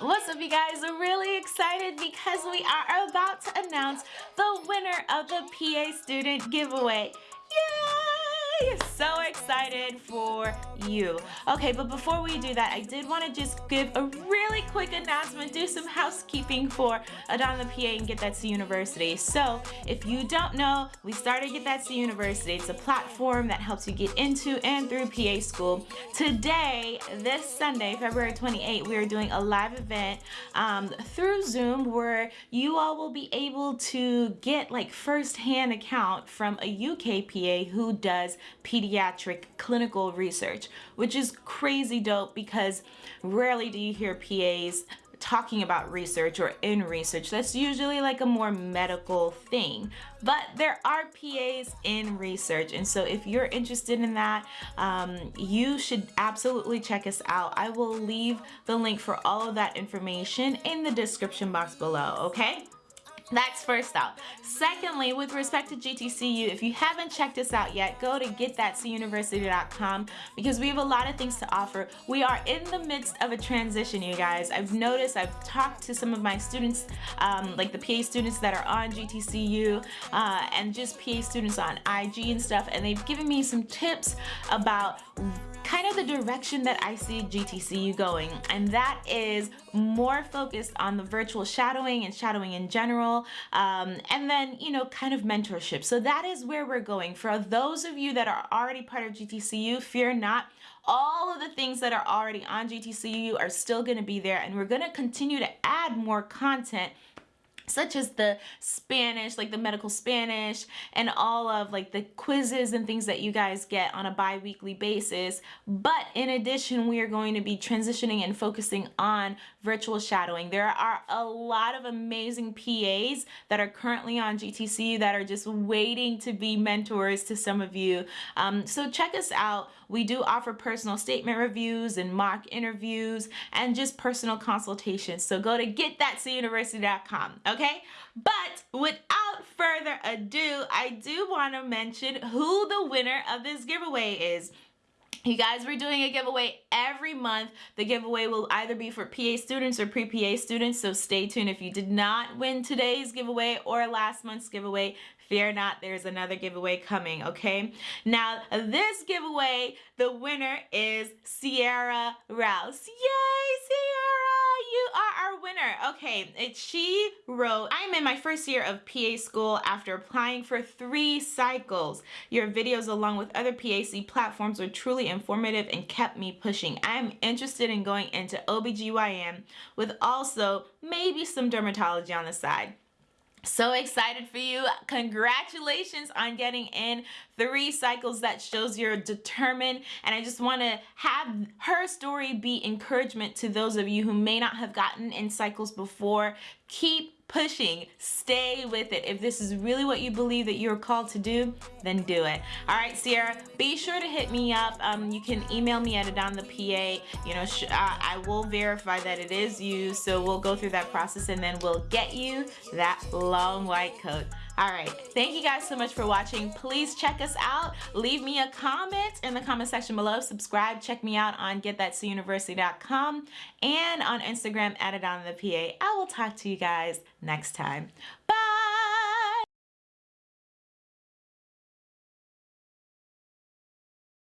What's up you guys? Really excited because we are about to announce the winner of the PA student giveaway. Yay! So excited for you. Okay, but before we do that, I did want to just give a really quick announcement, do some housekeeping for Adon the PA and Get That C University. So, if you don't know, we started Get That C University. It's a platform that helps you get into and through PA school. Today, this Sunday, February 28, we are doing a live event um, through Zoom where you all will be able to get like first-hand account from a UK PA who does pediatric clinical research, which is crazy dope because rarely do you hear PAs talking about research or in research. That's usually like a more medical thing, but there are PAs in research. And so if you're interested in that, um, you should absolutely check us out. I will leave the link for all of that information in the description box below, okay? That's first out. Secondly, with respect to GTCU, if you haven't checked us out yet, go to getthatcuniversity.com because we have a lot of things to offer. We are in the midst of a transition, you guys. I've noticed, I've talked to some of my students, um, like the PA students that are on GTCU uh, and just PA students on IG and stuff, and they've given me some tips about of the direction that I see GTCU going and that is more focused on the virtual shadowing and shadowing in general um, and then you know kind of mentorship. So that is where we're going. For those of you that are already part of GTCU fear not. All of the things that are already on GTCU are still going to be there and we're going to continue to add more content such as the Spanish, like the medical Spanish, and all of like the quizzes and things that you guys get on a bi-weekly basis. But in addition, we are going to be transitioning and focusing on virtual shadowing. There are a lot of amazing PAs that are currently on GTC that are just waiting to be mentors to some of you. Um, so check us out. We do offer personal statement reviews and mock interviews and just personal consultations. So go to getthatcuniversity.com, okay? But without further ado, I do want to mention who the winner of this giveaway is. You guys, we're doing a giveaway every month. The giveaway will either be for PA students or pre-PA students, so stay tuned. If you did not win today's giveaway or last month's giveaway, fear not, there's another giveaway coming, okay? Now, this giveaway, the winner is Sierra Rouse. Yay, winner. Okay, it, she wrote, I'm in my first year of PA school after applying for three cycles. Your videos along with other PAC platforms were truly informative and kept me pushing. I am interested in going into OBGYN with also maybe some dermatology on the side. So excited for you. Congratulations on getting in three cycles that shows you're determined. And I just want to have her story be encouragement to those of you who may not have gotten in cycles before. Keep pushing. Stay with it. If this is really what you believe that you're called to do, then do it. All right, Sierra, be sure to hit me up. Um, you can email me at adonthepa. You know, I will verify that it is you. So we'll go through that process and then we'll get you that long white coat. All right, thank you guys so much for watching. Please check us out. Leave me a comment in the comment section below. Subscribe, check me out on getthatcuniversity.com and on Instagram at adonthepa. I will talk to you guys next time. Bye!